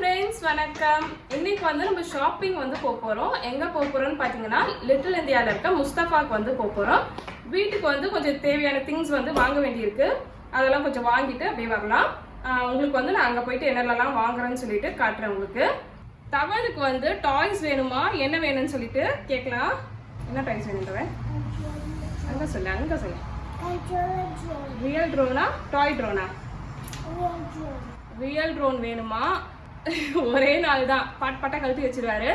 Friends வணக்கம். இன்னைக்கு வந்து நம்ம ஷாப்பிங் வந்து போக போகிறோம் எங்கே போக போகிறோம்னு பார்த்தீங்கன்னா லிட்டில் இந்தியாவில் இருக்க முஸ்தஃபாக்கு வந்து போக போகிறோம் வீட்டுக்கு வந்து கொஞ்சம் தேவையான திங்ஸ் வந்து வாங்க வேண்டியிருக்கு. அதெல்லாம் கொஞ்சம் வாங்கிட்டு அப்படியே வரலாம். உங்களுக்கு வந்து நான் அங்கே போயிட்டு என்னென்னலாம் வாங்குறேன்னு சொல்லிட்டு காட்டுறேன் உங்களுக்கு. தவனுக்கு வந்து டாய்ஸ் வேணுமா? என்ன வேணும்னு சொல்லிட்டு கேட்கலாம். என்ன டாய்ஸ் வேணும் தவன் அங்கே சொல்லு அங்கே சொல்லு. ரியல் ட்ரோனா டாய் ட்ரோனா ரியல் ட்ரோன் வேணுமா? ஒரே நாள் தான். பாட் பாட்டா கழட்டி வச்சிருவாரு.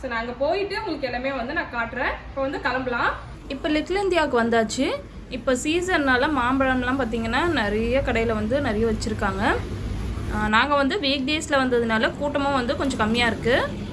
ஸோ நாங்கள் போயிட்டு உங்களுக்கு எல்லாமே வந்து நான் காட்டுறேன். இப்போ வந்து கிளம்பலாம். இப்போ லிட்டில் இந்தியாவுக்கு வந்தாச்சு. இப்போ சீசன்னால் மாம்பழம்லாம் பார்த்தீங்கன்னா நிறைய கடையில் வந்து நிறைய வச்சுருக்காங்க. நாங்கள் வந்து வீக் டேஸில் வந்ததுனால கூட்டமும் வந்து கொஞ்சம் கம்மியாக இருக்குது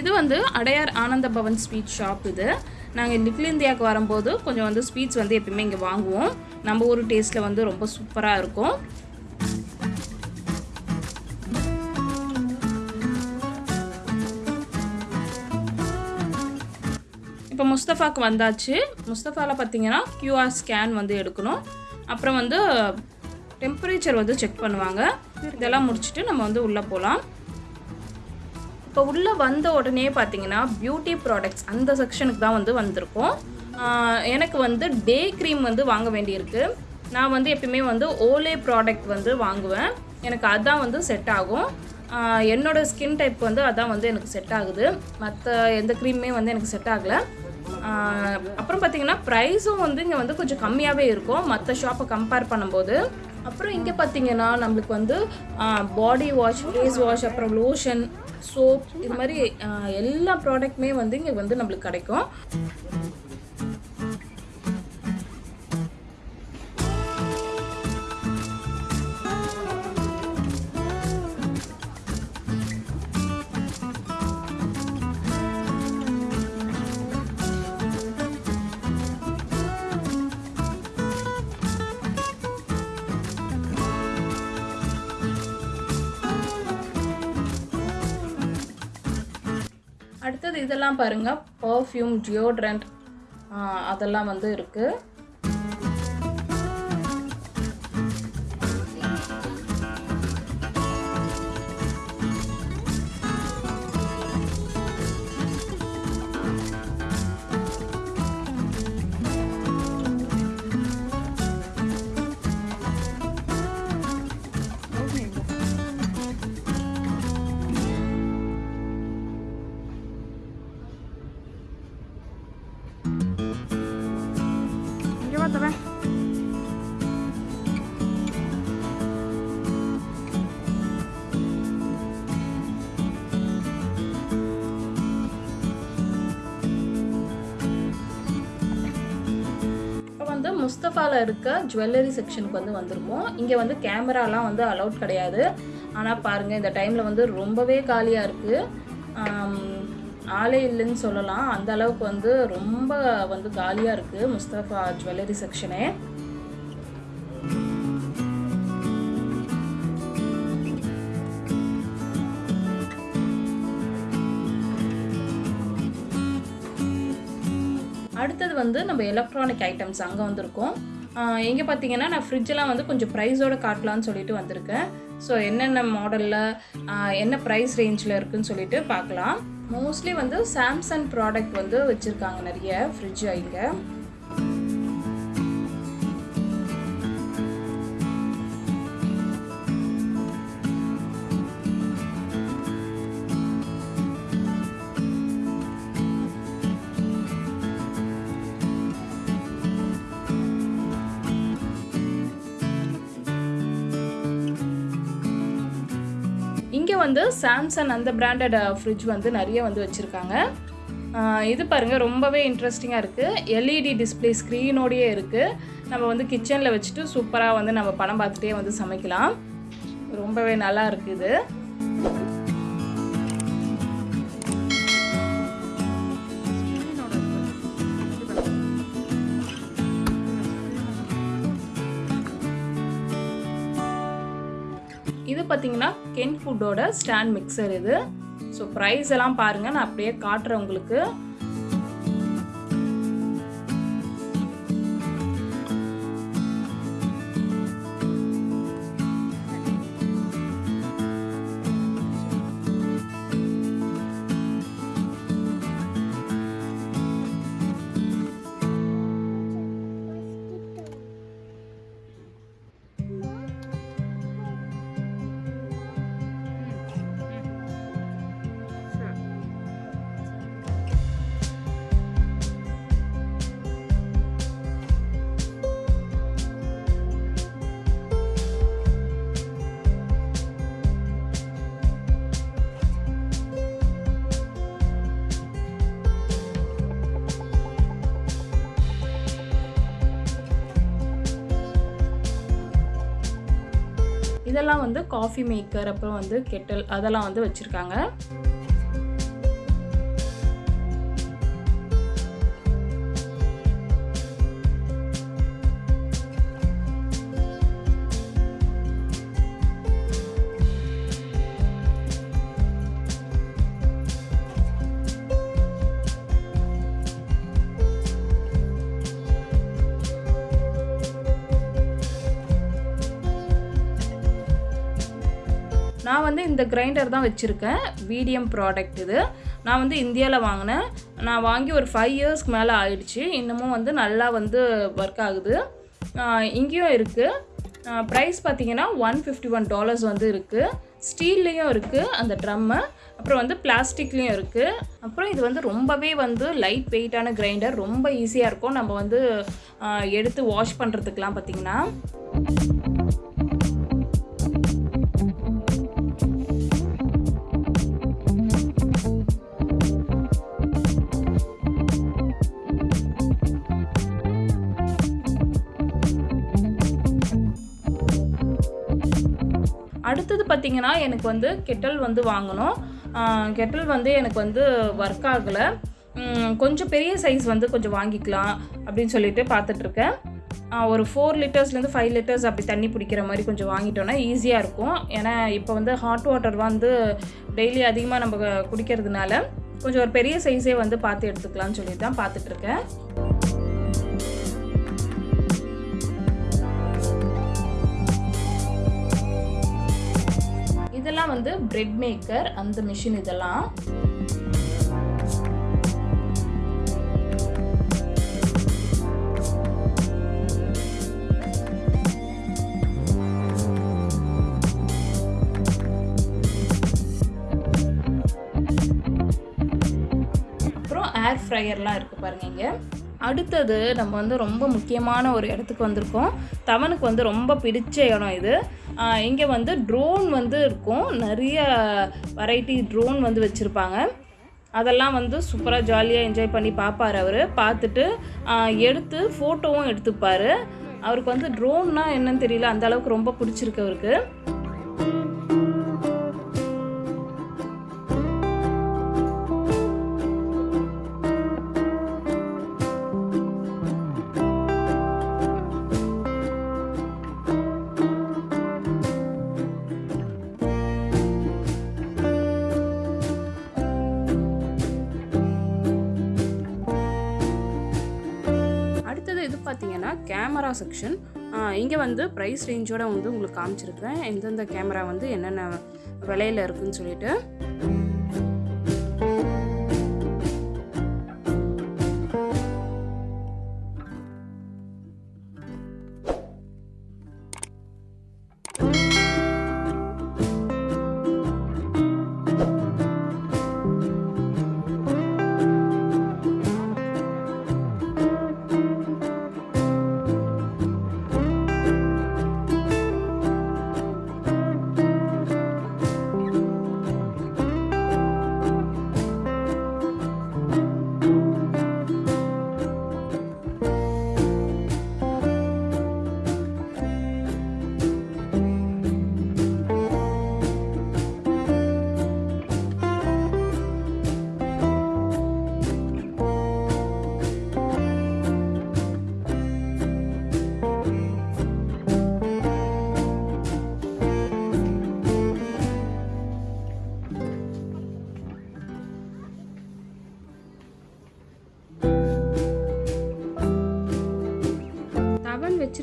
இது வந்து அடையார் ஆனந்த பவன் ஸ்வீட் ஷாப் இது. நாங்கள் லிட்டில் இந்தியாவுக்கு வரும்போது கொஞ்சம் வந்து ஸ்வீட்ஸ் வந்து எப்பயுமே இங்கே வாங்குவோம். நம்ம ஊர் டேஸ்ட்டில் வந்து ரொம்ப சூப்பராக இருக்கும். இப்போ முஸ்தஃபாக்கு வந்தாச்சு. முஸ்தஃபாவில் பார்த்தீங்கன்னா கியூஆர் ஸ்கேன் வந்து எடுக்கணும். அப்புறம் வந்து டெம்பரேச்சர் வந்து செக் பண்ணுவாங்க. இதெல்லாம் முடிச்சுட்டு நம்ம வந்து உள்ளே போகலாம் இப்போ உள்ளே வந்த உடனே பார்த்தீங்கன்னா பியூட்டி ப்ராடக்ட்ஸ் அந்த செக்ஷனுக்கு தான் வந்து வந்திருக்கோம். எனக்கு வந்து டே க்ரீம் வந்து வாங்க வேண்டியிருக்கு. நான் வந்து எப்பயுமே வந்து ஓலே ப்ராடக்ட் வந்து வாங்குவேன். எனக்கு அதான் வந்து செட் ஆகும். என்னோடய ஸ்கின் டைப் வந்து அதான் வந்து எனக்கு செட் ஆகுது. மற்ற எந்த க்ரீமுமே வந்து எனக்கு செட் ஆகலை. அப்புறம் பார்த்தீங்கன்னா ப்ரைஸும் வந்து இங்கே வந்து கொஞ்சம் கம்மியாகவே இருக்கும். மற்ற ஷாப்பை கம்பேர் பண்ணும்போது. அப்புறம் இங்கே பார்த்தீங்கன்னா நம்மளுக்கு வந்து பாடி வாஷ் ஃபேஸ் வாஷ் அப்புறம் லோஷன் சோப் இது மாதிரி எல்லா ப்ராடக்ட்டுமே வந்து இங்கே வந்து நம்மளுக்கு கிடைக்கும். அடுத்தது இதெல்லாம் பாருங்க பர்ஃப்யூம் டியோட்ரண்ட் அதெல்லாம் வந்து இருக்கு. வந்து முஸ்தஃபாவில் இருக்க ஜுவல்லரி செக்ஷனுக்கு வந்து வந்திருக்கோம் இங்கே வந்து கேமராலாம் வந்து அலௌட் கிடையாது. ஆனால் பாருங்கள் இந்த டைமில் வந்து ரொம்பவே காலியாக இருக்குது ஆளே இல்லைன்னு சொல்லலாம். அந்த அளவுக்கு வந்து ரொம்ப வந்து காலியாக இருக்குது முஸ்தஃபா ஜுவல்லரி செக்ஷனே அடுத்தது வந்து நம்ம எலக்ட்ரானிக் ஐட்டம்ஸ் அங்கே வந்திருக்கோம். எங்கே பார்த்தீங்கன்னா நான் ஃப்ரிட்ஜெலாம் வந்து கொஞ்சம் ப்ரைஸோட காட்டலான்னு சொல்லிட்டு வந்திருக்கேன். ஸோ என்னென்ன மாடலில் என்ன ப்ரைஸ் ரேஞ்சில் இருக்குன்னு சொல்லிட்டு பார்க்கலாம் மோஸ்ட்லி வந்து சாம்சங் ப்ராடக்ட் வந்து வச்சுருக்காங்க நிறைய ஃப்ரிட்ஜ் இங்கே. வந்து சாம்சங் அந்த பிராண்டட் ஃப்ரிட்ஜ் வந்து நிறைய வந்து வச்சுருக்காங்க. இது பாருங்கள் ரொம்பவே இன்ட்ரெஸ்டிங்காக இருக்குது எல்இடி டிஸ்பிளே ஸ்க்ரீனோடையே இருக்குது நம்ம வந்து கிச்சனில் வச்சுட்டு சூப்பராக வந்து நம்ம படம் பார்த்துட்டே வந்து சமைக்கலாம். ரொம்பவே நல்லா இருக்குது இது பார்த்தீங்கன்னா கென் ஃபுட்டோட ஸ்டாண்ட் மிக்சர் இது. ஸோ ப்ரைஸ் எல்லாம் பாருங்கள் நான் அப்படியே காட்டுறேன் உங்களுக்கு. இதெல்லாம் வந்து காஃபி மேக்கர் அப்புறம் வந்து கெட்டல் அதெல்லாம் வந்து வச்சுருக்காங்க. இந்த கிரைண்டர் தான் வச்சுருக்கேன். வீடியம் ப்ராடக்ட் இது. நான் வந்து இந்தியாவில் வாங்கினேன். நான் வாங்கி ஒரு ஃபைவ் இயர்ஸ்க்கு மேலே ஆயிடுச்சு. இன்னமும் வந்து நல்லா வந்து ஒர்க் ஆகுது. இங்கேயும் இருக்குது ப்ரைஸ் பார்த்தீங்கன்னா ஒன் ஃபிஃப்டி ஒன் டாலர்ஸ் வந்து இருக்குது ஸ்டீல்லையும் இருக்குது அந்த ட்ரம்மு அப்புறம் வந்து பிளாஸ்டிக்லேயும் இருக்குது அப்புறம் இது வந்து ரொம்பவே வந்து லைட் வெயிட்டான கிரைண்டர் ரொம்ப ஈஸியாக இருக்கும். நம்ம வந்து எடுத்து வாஷ் பண்ணுறதுக்கெலாம் பார்த்திங்கன்னா பார்த்தீங்கன்னா எனக்கு வந்து கெட்டல் வந்து வாங்கணும். கெட்டல் வந்து எனக்கு வந்து ஒர்க் ஆகலை. கொஞ்சம் பெரிய சைஸ் வந்து கொஞ்சம் வாங்கிக்கலாம் அப்படின்னு சொல்லிட்டு பார்த்துட்ருக்கேன் ஒரு ஃபோர் லிட்டர்ஸ்லேருந்து ஃபைவ் லிட்டர்ஸ் அப்படி தண்ணி பிடிக்கிற மாதிரி கொஞ்சம் வாங்கிட்டோன்னா ஈஸியாக இருக்கும். ஏன்னா இப்போ வந்து ஹாட் வாட்டர் வந்து டெய்லி அதிகமாக நம்ம குடிக்கிறதுனால கொஞ்சம் ஒரு பெரிய சைஸே வந்து பார்த்து எடுத்துக்கலாம்னு சொல்லிட்டு தான் பார்த்துட்ருக்கேன் இதெல்லாம் வந்து பிரெட் மேக்கர் அந்த மிஷின் இதெல்லாம். அப்புறம் ஏர் ஃப்ரையர்லாம் இருக்குது பாருங்க இங்கே. அடுத்தது நம்ம வந்து ரொம்ப முக்கியமான ஒரு இடத்துக்கு வந்திருக்கோம். தவனுக்கு வந்து ரொம்ப பிடிச்ச இடம் இது. இங்கே வந்து ட்ரோன் வந்து இருக்கும். நிறைய வெரைட்டி ட்ரோன் வந்து வச்சுருப்பாங்க. அதெல்லாம் வந்து சூப்பராக ஜாலியாக என்ஜாய் பண்ணி பார்ப்பார் அவர். பார்த்துட்டு எடுத்து ஃபோட்டோவும் எடுத்துப்பார். அவருக்கு வந்து ட்ரோன்னா என்னன்னு தெரியல. அந்த அளவுக்கு ரொம்ப பிடிச்சிருக்கு அவருக்கு. Camera section. இங்கே வந்து ப்ரைஸ் ரேஞ்சோட வந்து உங்களுக்கு காமிச்சிருக்கிறேன். எந்தெந்த கேமரா வந்து என்னென்ன விலையில் இருக்குன்னு சொல்லிட்டு.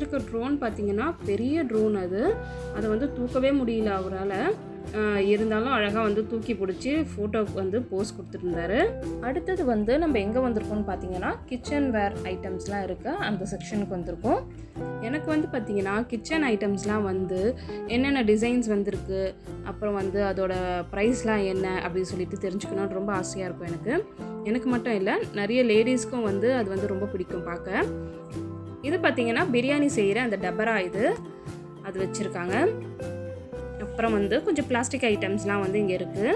வச்சுருக்க ட்ரோன் பார்த்தீங்கன்னா பெரிய ட்ரோன் அது. அதை வந்து தூக்கவே முடியல அவரால். இருந்தாலும் அழகாக வந்து தூக்கி பிடிச்சி ஃபோட்டோவுக்கு வந்து போஸ் கொடுத்துருந்தாரு. அடுத்தது வந்து நம்ம எங்கே வந்திருக்கோம்னு பார்த்தீங்கன்னா கிச்சன் வேர் ஐட்டம்ஸ்லாம் இருக்க. அந்த செக்ஷனுக்கு வந்திருக்கோம். எனக்கு வந்து பார்த்தீங்கன்னா கிச்சன் ஐட்டம்ஸ்லாம் வந்து என்னென்ன டிசைன்ஸ் வந்திருக்கு அப்புறம் வந்து அதோட ப்ரைஸ்லாம் என்ன அப்படின்னு சொல்லிட்டு தெரிஞ்சுக்கணும்னு ரொம்ப ஆசையாக இருக்கும் எனக்கு. எனக்கு மட்டும் இல்லை நிறைய லேடிஸ்க்கும் வந்து அது வந்து ரொம்ப பிடிக்கும் பார்க்க இது பார்த்தீங்கன்னா பிரியாணி செய்கிற அந்த டபரா இது. அது வச்சுருக்காங்க. அப்புறம் வந்து கொஞ்சம் பிளாஸ்டிக் ஐட்டம்ஸ்லாம் வந்து இங்கே இருக்குது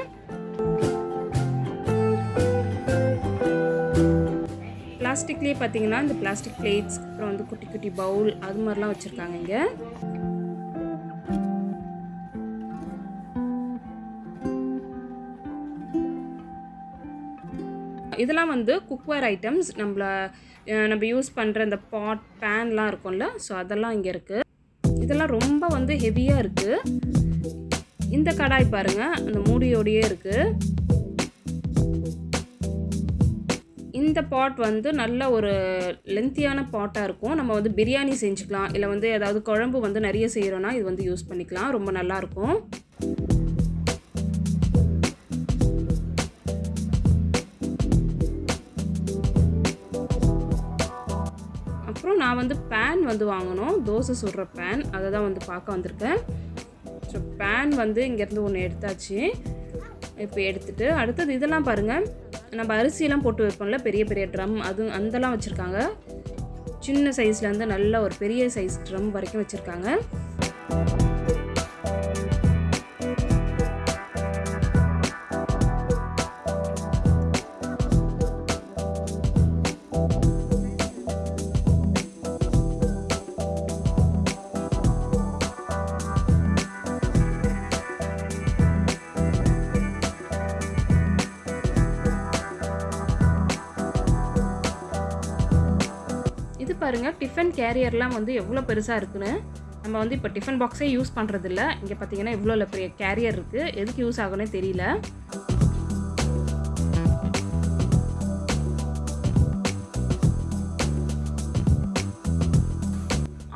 பிளாஸ்டிக்லேயே பார்த்தீங்கன்னா இந்த பிளாஸ்டிக் பிளேட்ஸ் அப்புறம் வந்து குட்டி குட்டி பவுல் அது மாதிரிலாம் வச்சுருக்காங்க இங்கே. இதெல்லாம் வந்து குக்வேர் ஐட்டம்ஸ் நம்மள நம்ம யூஸ் பண்ணுற இந்த பாட் பேன்லாம் இருக்கும்ல ஸோ அதெல்லாம் இங்கே இருக்குது இதெல்லாம் ரொம்ப வந்து ஹெவியாக இருக்குது இந்த கடாய் பாருங்கள் அந்த மூடியோடையே இருக்குது இந்த பாட் வந்து நல்ல ஒரு லென்த்தியான பாட்டாக இருக்கும். நம்ம வந்து பிரியாணி செஞ்சுக்கலாம். இல்லை வந்து ஏதாவது குழம்பு வந்து நிறைய செய்கிறோன்னா இது வந்து யூஸ் பண்ணிக்கலாம். ரொம்ப நல்லாயிருக்கும் நான் வந்து பேன் வந்து வாங்கணும். தோசை சுடுற பேன் அதை தான் வந்து பார்க்க வந்திருக்கேன். ஸோ பேன் வந்து இங்கேருந்து ஒன்று எடுத்தாச்சு. இப்போ எடுத்துட்டு அடுத்தது இதெல்லாம் பாருங்கள் நம்ம அரிசியெல்லாம் போட்டு வைப்போம்ல பெரிய பெரிய ட்ரம் அது அந்தலாம் வச்சுருக்காங்க. சின்ன சைஸ்லேருந்து நல்ல ஒரு பெரிய சைஸ் ட்ரம் வரைக்கும் வச்சுருக்காங்க. பாருங்கள் டிஃபன் கேரியர்லாம் வந்து எவ்வளோ பெருசாக இருக்குன்னு. நம்ம வந்து இப்போ டிஃபன் பாக்ஸே யூஸ் பண்ணுறதில்ல இங்கே பார்த்தீங்கன்னா இவ்வளோ பெரிய கேரியர் இருக்குது எதுக்கு யூஸ் ஆகும்னே தெரியல.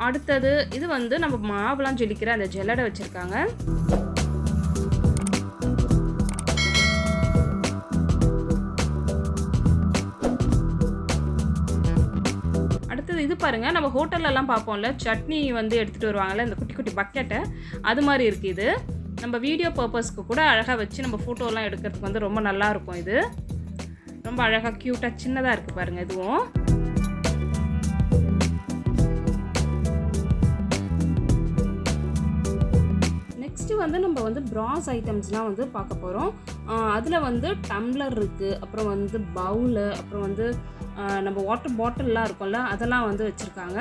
அடுத்தது இது வந்து நம்ம மாவுலாம் ஜொலிக்கிற அந்த ஜெல்லடை வச்சுருக்காங்க. பாருங்கள் பாருங்க நம்ம ஹோட்டல்லலாம் பார்ப்போம்ல சட்னி வந்து எடுத்துகிட்டு வருவாங்கல்ல இந்த குட்டி குட்டி பக்கெட்டை அது மாதிரி இருக்குது இது. நம்ம வீடியோ பர்பஸ்க்கு கூட அழகாக வச்சு நம்ம ஃபோட்டோலாம் எடுக்கிறதுக்கு வந்து ரொம்ப நல்லா இருக்கும் இது. ரொம்ப அழகாக க்யூட்டாக சின்னதாக இருக்குது பாருங்கள் இதுவும். நெக்ஸ்ட்டு வந்து நம்ம வந்து ப்ராஸ் ஐட்டம்ஸ்லாம் வந்து பார்க்க போகிறோம் அதில் வந்து டம்ளர் இருக்குது அப்புறம் வந்து பவுலு அப்புறம் வந்து நம்ம வாட்டர் பாட்டில்லாம் இருக்கும்ல அதெல்லாம் வந்து வச்சுருக்காங்க.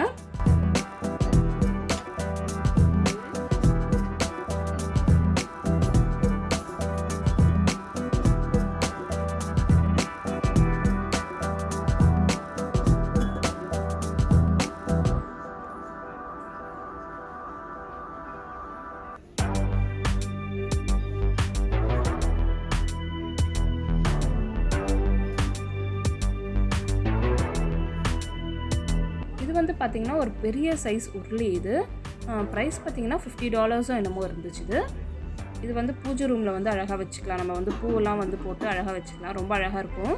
வந்து பார்த்திங்கன்னா ஒரு பெரிய சைஸ் உருளி இது. ப்ரைஸ் பார்த்தீங்கன்னா ஃபிஃப்டி டாலர்ஸும் என்னமோ இருந்துச்சு இது. இது வந்து பூஜை ரூமில் வந்து அழகாக வச்சுக்கலாம். நம்ம வந்து பூவெல்லாம் வந்து போட்டு அழகாக வச்சுக்கலாம். ரொம்ப அழகாக இருக்கும்.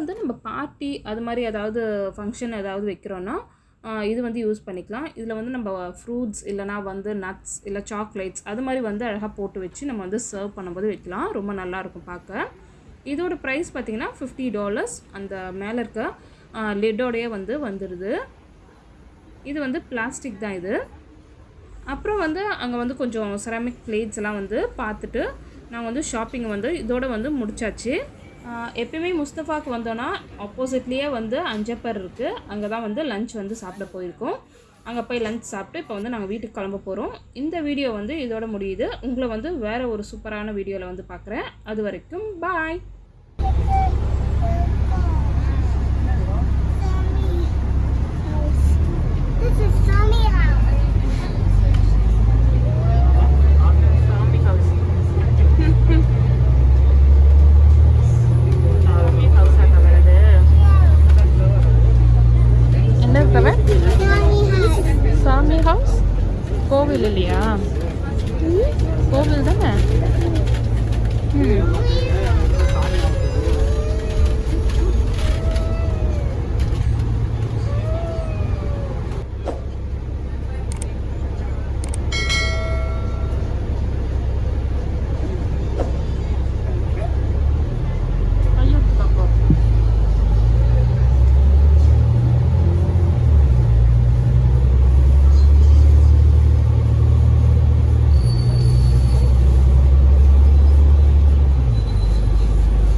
வந்து நம்ம பார்ட்டி அது மாதிரி ஏதாவது ஃபங்க்ஷன் ஏதாவது வைக்கிறோன்னா இது வந்து யூஸ் பண்ணிக்கலாம். இதில் வந்து நம்ம ஃப்ரூட்ஸ் இல்லைனா வந்து நட்ஸ் இல்லை சாக்லேட்ஸ் அது மாதிரி வந்து அழகாக போட்டு வச்சு நம்ம வந்து சர்வ் பண்ணும்போது வைக்கலாம். ரொம்ப நல்லாயிருக்கும் பார்க்க. இதோட ப்ரைஸ் பார்த்திங்கன்னா ஃபிஃப்டி டாலர்ஸ் அந்த மேலே இருக்க லெட்டோடையே வந்து வந்துடுது இது வந்து பிளாஸ்டிக் தான் இது. அப்புறம் வந்து அங்கே வந்து கொஞ்சம் செராமிக் பிளேட்ஸ் எல்லாம் வந்து பார்த்துட்டு நான் வந்து ஷாப்பிங் வந்து இதோட வந்து முடிச்சாச்சு. எப்பயுமே முஸ்தஃபாக்கு வந்தோன்னா ஆப்போசிட்லேயே வந்து அஞ்சப்பர் இருக்குது அங்கே தான் வந்து லஞ்ச் வந்து சாப்பிட போயிருக்கோம். அங்கே போய் லஞ்ச் சாப்பிட்டு இப்போ வந்து நாங்கள் வீட்டுக்கு கிளம்ப போகிறோம் இந்த வீடியோ வந்து இதோட முடியுது. உங்களை வந்து வேறு ஒரு சூப்பரான வீடியோவில் வந்து பார்க்குறேன் அது வரைக்கும் பாய் This is Tommy house. கோவில் இல்லையா? கோவில் தானே? ம்.